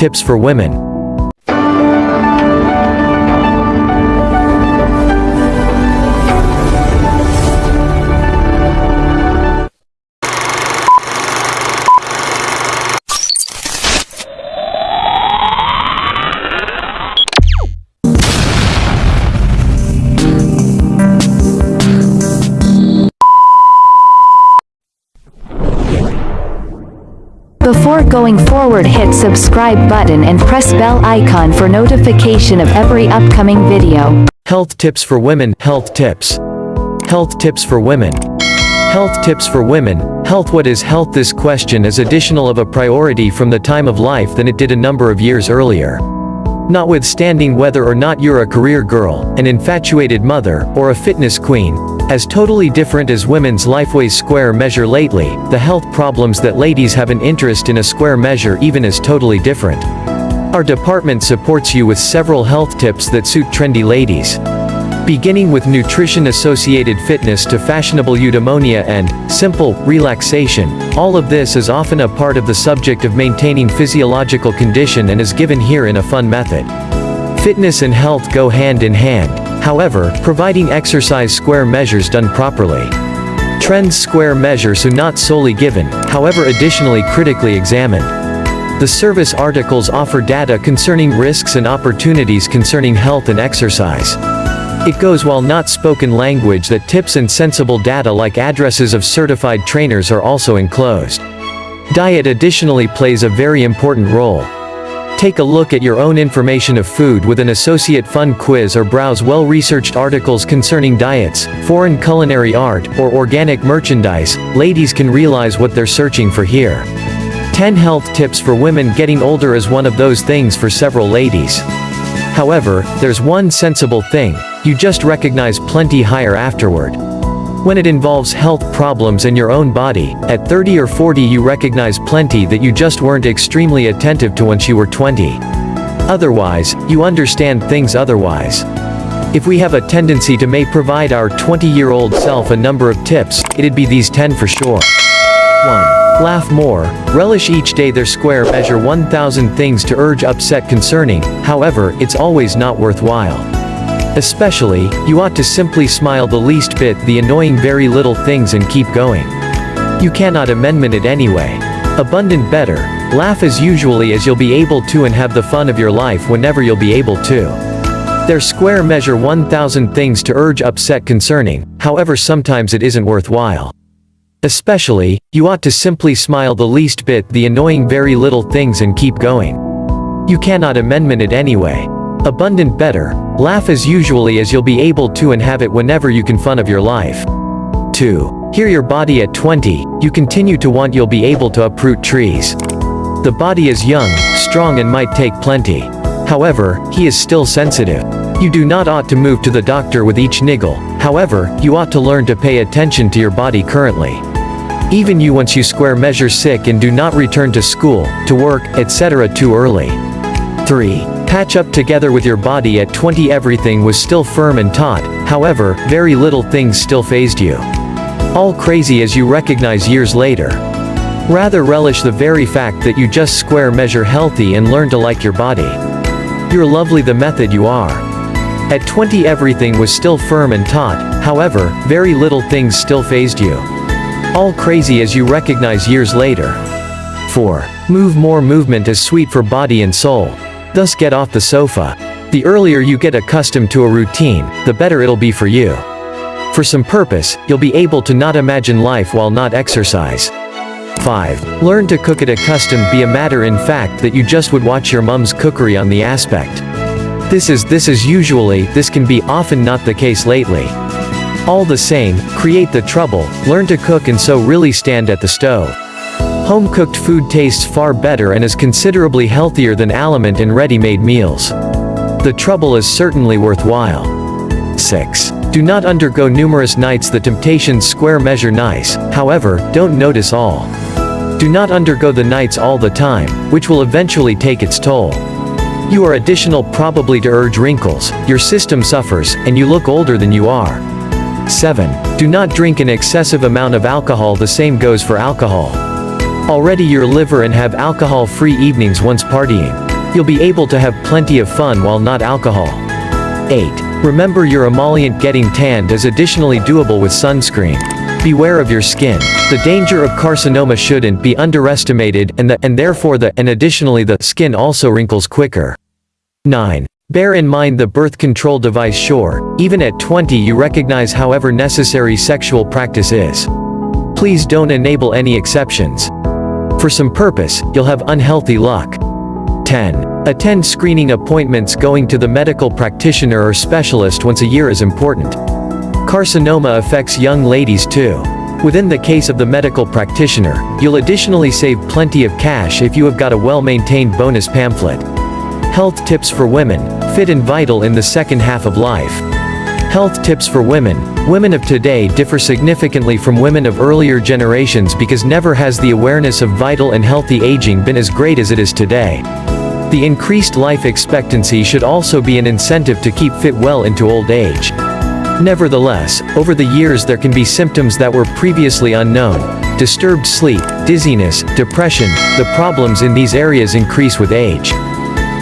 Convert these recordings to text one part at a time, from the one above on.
tips for women. Before going forward hit subscribe button and press bell icon for notification of every upcoming video. Health tips for women, health tips. Health tips for women. Health tips for women, health what is health this question is additional of a priority from the time of life than it did a number of years earlier. Notwithstanding whether or not you're a career girl, an infatuated mother, or a fitness queen, as totally different as women's Lifeways square measure lately, the health problems that ladies have an interest in a square measure even is totally different. Our department supports you with several health tips that suit trendy ladies. Beginning with nutrition-associated fitness to fashionable eudaimonia and, simple, relaxation, all of this is often a part of the subject of maintaining physiological condition and is given here in a fun method. Fitness and health go hand in hand, however, providing exercise square measures done properly. Trends square measures are not solely given, however additionally critically examined. The service articles offer data concerning risks and opportunities concerning health and exercise. It goes while not spoken language that tips and sensible data like addresses of certified trainers are also enclosed. Diet additionally plays a very important role. Take a look at your own information of food with an associate fun quiz or browse well-researched articles concerning diets, foreign culinary art, or organic merchandise, ladies can realize what they're searching for here. 10 health tips for women getting older is one of those things for several ladies. However, there's one sensible thing, you just recognize plenty higher afterward. When it involves health problems and your own body, at 30 or 40 you recognize plenty that you just weren't extremely attentive to once you were 20. Otherwise, you understand things otherwise. If we have a tendency to may provide our 20-year-old self a number of tips, it'd be these 10 for sure. 1. Laugh more, relish each day there square measure 1000 things to urge upset concerning, however, it's always not worthwhile. Especially, you ought to simply smile the least bit the annoying very little things and keep going. You cannot amendment it anyway. Abundant better, laugh as usually as you'll be able to and have the fun of your life whenever you'll be able to. There square measure 1000 things to urge upset concerning, however sometimes it isn't worthwhile. Especially, you ought to simply smile the least bit the annoying very little things and keep going. You cannot amendment it anyway. Abundant better, laugh as usually as you'll be able to and have it whenever you can fun of your life. 2. Hear your body at 20, you continue to want you'll be able to uproot trees. The body is young, strong and might take plenty. However, he is still sensitive. You do not ought to move to the doctor with each niggle, however, you ought to learn to pay attention to your body currently. Even you once you square measure sick and do not return to school, to work, etc. too early. 3. Patch up together with your body at 20 everything was still firm and taut, however, very little things still fazed you. All crazy as you recognize years later. Rather relish the very fact that you just square measure healthy and learn to like your body. You're lovely the method you are. At 20 everything was still firm and taut, however, very little things still fazed you. All crazy as you recognize years later. 4. Move more movement is sweet for body and soul. Thus get off the sofa. The earlier you get accustomed to a routine, the better it'll be for you. For some purpose, you'll be able to not imagine life while not exercise. 5. Learn to cook at accustomed be a matter in fact that you just would watch your mum's cookery on the aspect. This is this is usually, this can be often not the case lately. All the same, create the trouble, learn to cook and so really stand at the stove. Home-cooked food tastes far better and is considerably healthier than aliment and ready-made meals. The trouble is certainly worthwhile. 6. Do not undergo numerous nights the temptations square measure nice, however, don't notice all. Do not undergo the nights all the time, which will eventually take its toll. You are additional probably to urge wrinkles, your system suffers, and you look older than you are. 7. Do not drink an excessive amount of alcohol the same goes for alcohol. Already your liver and have alcohol-free evenings once partying. You'll be able to have plenty of fun while not alcohol. 8. Remember your emollient getting tanned is additionally doable with sunscreen. Beware of your skin. The danger of carcinoma shouldn't be underestimated and the, and therefore the, and additionally the, skin also wrinkles quicker. 9. Bear in mind the birth control device sure, even at 20 you recognize however necessary sexual practice is. Please don't enable any exceptions. For some purpose, you'll have unhealthy luck. 10. Attend screening appointments going to the medical practitioner or specialist once a year is important. Carcinoma affects young ladies too. Within the case of the medical practitioner, you'll additionally save plenty of cash if you have got a well-maintained bonus pamphlet. Health tips for women, fit and vital in the second half of life. Health tips for women. Women of today differ significantly from women of earlier generations because never has the awareness of vital and healthy aging been as great as it is today. The increased life expectancy should also be an incentive to keep fit well into old age. Nevertheless, over the years there can be symptoms that were previously unknown. Disturbed sleep, dizziness, depression, the problems in these areas increase with age.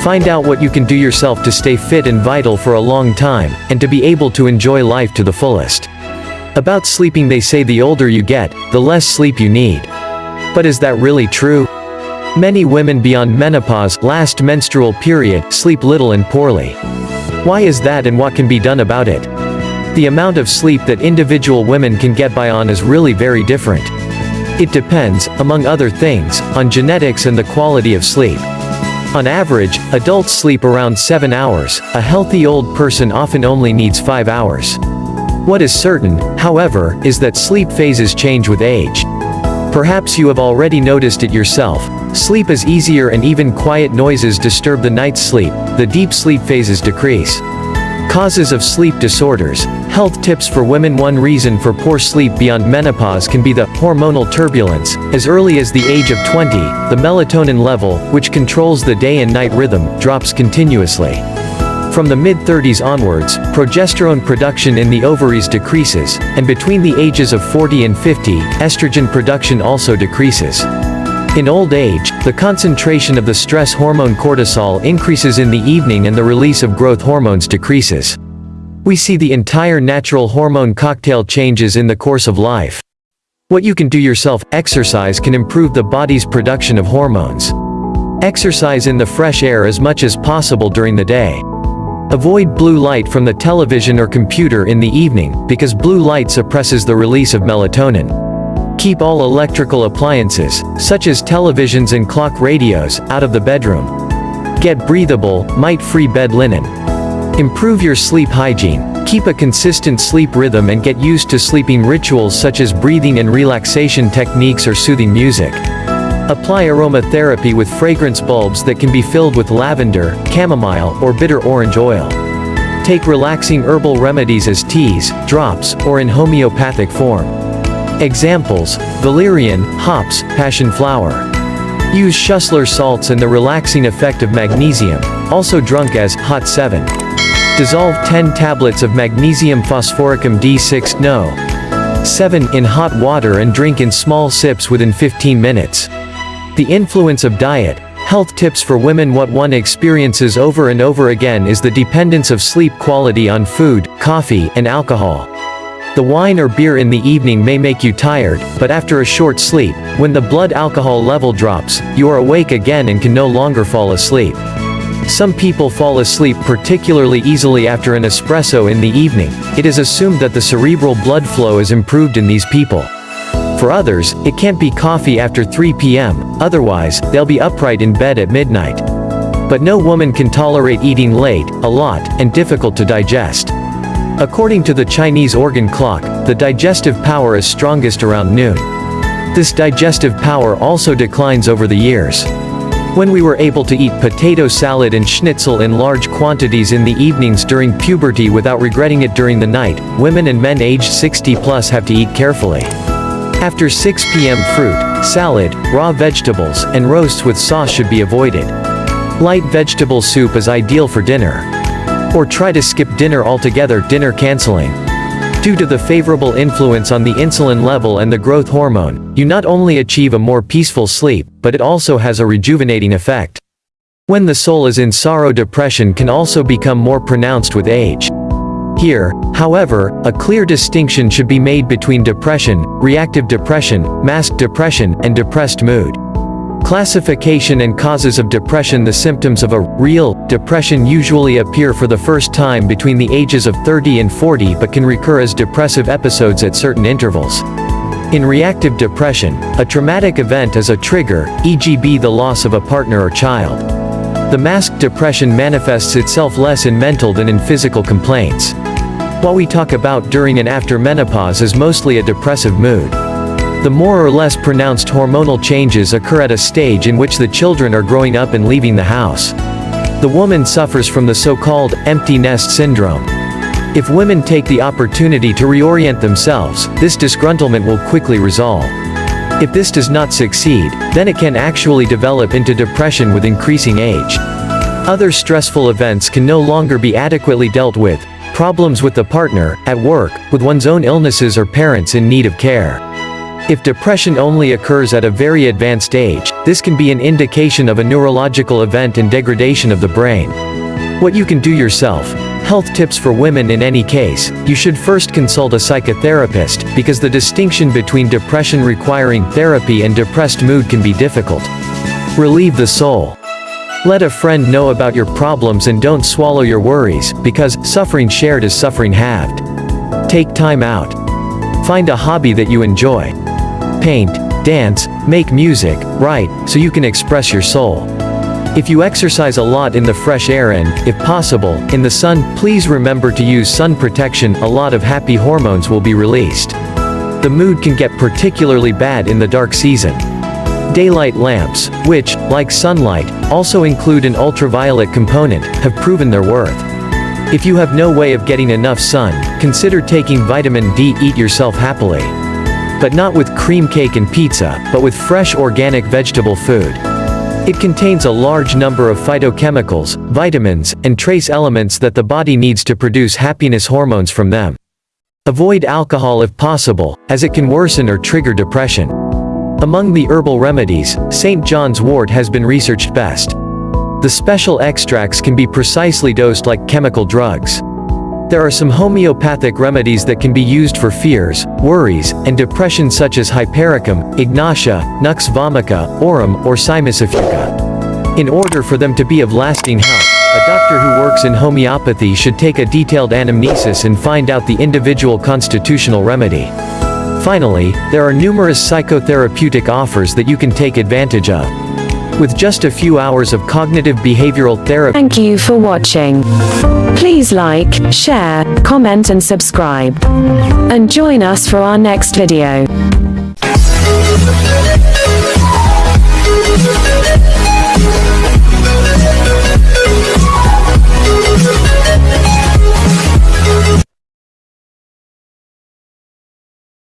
Find out what you can do yourself to stay fit and vital for a long time, and to be able to enjoy life to the fullest. About sleeping they say the older you get, the less sleep you need. But is that really true? Many women beyond menopause, last menstrual period, sleep little and poorly. Why is that and what can be done about it? The amount of sleep that individual women can get by on is really very different. It depends, among other things, on genetics and the quality of sleep. On average, adults sleep around 7 hours, a healthy old person often only needs 5 hours. What is certain, however, is that sleep phases change with age. Perhaps you have already noticed it yourself, sleep is easier and even quiet noises disturb the night's sleep, the deep sleep phases decrease. Causes of sleep disorders. Health tips for women One reason for poor sleep beyond menopause can be the hormonal turbulence. As early as the age of 20, the melatonin level, which controls the day and night rhythm, drops continuously. From the mid-30s onwards, progesterone production in the ovaries decreases, and between the ages of 40 and 50, estrogen production also decreases. In old age, the concentration of the stress hormone cortisol increases in the evening and the release of growth hormones decreases. We see the entire natural hormone cocktail changes in the course of life. What you can do yourself, exercise can improve the body's production of hormones. Exercise in the fresh air as much as possible during the day. Avoid blue light from the television or computer in the evening, because blue light suppresses the release of melatonin. Keep all electrical appliances, such as televisions and clock radios, out of the bedroom. Get breathable, mite-free bed linen. Improve your sleep hygiene. Keep a consistent sleep rhythm and get used to sleeping rituals such as breathing and relaxation techniques or soothing music. Apply aromatherapy with fragrance bulbs that can be filled with lavender, chamomile, or bitter orange oil. Take relaxing herbal remedies as teas, drops, or in homeopathic form. Examples, valerian, hops, passion flower. Use Schussler salts and the relaxing effect of magnesium, also drunk as hot 7. Dissolve 10 tablets of magnesium phosphoricum D6 No. 7 in hot water and drink in small sips within 15 minutes. The influence of diet, health tips for women What one experiences over and over again is the dependence of sleep quality on food, coffee, and alcohol. The wine or beer in the evening may make you tired, but after a short sleep, when the blood alcohol level drops, you are awake again and can no longer fall asleep. Some people fall asleep particularly easily after an espresso in the evening, it is assumed that the cerebral blood flow is improved in these people. For others, it can't be coffee after 3 p.m., otherwise, they'll be upright in bed at midnight. But no woman can tolerate eating late, a lot, and difficult to digest. According to the Chinese organ clock, the digestive power is strongest around noon. This digestive power also declines over the years. When we were able to eat potato salad and schnitzel in large quantities in the evenings during puberty without regretting it during the night, women and men aged 60 plus have to eat carefully. After 6 p.m. fruit, salad, raw vegetables, and roasts with sauce should be avoided. Light vegetable soup is ideal for dinner. Or try to skip dinner altogether dinner canceling. Due to the favorable influence on the insulin level and the growth hormone, you not only achieve a more peaceful sleep, but it also has a rejuvenating effect. When the soul is in sorrow depression can also become more pronounced with age. Here, however, a clear distinction should be made between depression, reactive depression, masked depression, and depressed mood. Classification and causes of depression The symptoms of a real depression usually appear for the first time between the ages of 30 and 40 but can recur as depressive episodes at certain intervals. In reactive depression, a traumatic event is a trigger, e.g. the loss of a partner or child. The masked depression manifests itself less in mental than in physical complaints. What we talk about during and after menopause is mostly a depressive mood. The more or less pronounced hormonal changes occur at a stage in which the children are growing up and leaving the house. The woman suffers from the so-called empty nest syndrome. If women take the opportunity to reorient themselves, this disgruntlement will quickly resolve. If this does not succeed, then it can actually develop into depression with increasing age. Other stressful events can no longer be adequately dealt with, problems with the partner, at work, with one's own illnesses or parents in need of care. If depression only occurs at a very advanced age, this can be an indication of a neurological event and degradation of the brain. What you can do yourself. Health tips for women in any case, you should first consult a psychotherapist, because the distinction between depression requiring therapy and depressed mood can be difficult. Relieve the soul. Let a friend know about your problems and don't swallow your worries, because suffering shared is suffering halved. Take time out. Find a hobby that you enjoy paint, dance, make music, write, so you can express your soul. If you exercise a lot in the fresh air and, if possible, in the sun, please remember to use sun protection, a lot of happy hormones will be released. The mood can get particularly bad in the dark season. Daylight lamps, which, like sunlight, also include an ultraviolet component, have proven their worth. If you have no way of getting enough sun, consider taking vitamin D. Eat yourself happily. But not with cream cake and pizza, but with fresh organic vegetable food. It contains a large number of phytochemicals, vitamins, and trace elements that the body needs to produce happiness hormones from them. Avoid alcohol if possible, as it can worsen or trigger depression. Among the herbal remedies, St. John's wort has been researched best. The special extracts can be precisely dosed like chemical drugs. There are some homeopathic remedies that can be used for fears, worries, and depression such as hypericum, ignatia, nux vomica, aurum, or cimicifuga. In order for them to be of lasting help, a doctor who works in homeopathy should take a detailed anamnesis and find out the individual constitutional remedy. Finally, there are numerous psychotherapeutic offers that you can take advantage of. With just a few hours of cognitive behavioral therapy. Thank you for watching. Please like, share, comment and subscribe. And join us for our next video.